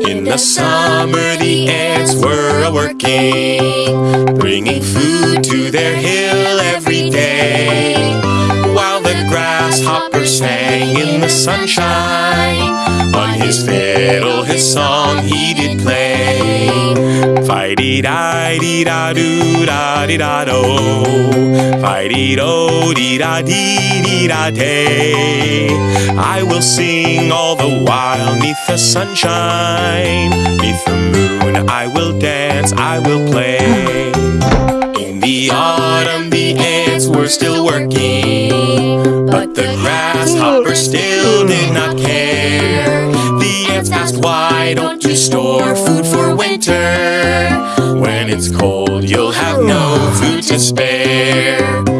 the summer the ants were working, bringing food to their hill every day. While the grasshopper sang in the sunshine, on his fiddle his song he did play. Fighty da dee da do da dee da do, fighty do dee da dee dee da day. I will sing all the while neath the sunshine, neath the moon I will dance, I will play. In the autumn the ants were still working, but the grasshopper still did not care. The ants asked, Why don't you store food for winter? It's cold, you'll have no food to spare.